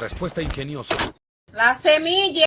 Respuesta ingeniosa. La semilla.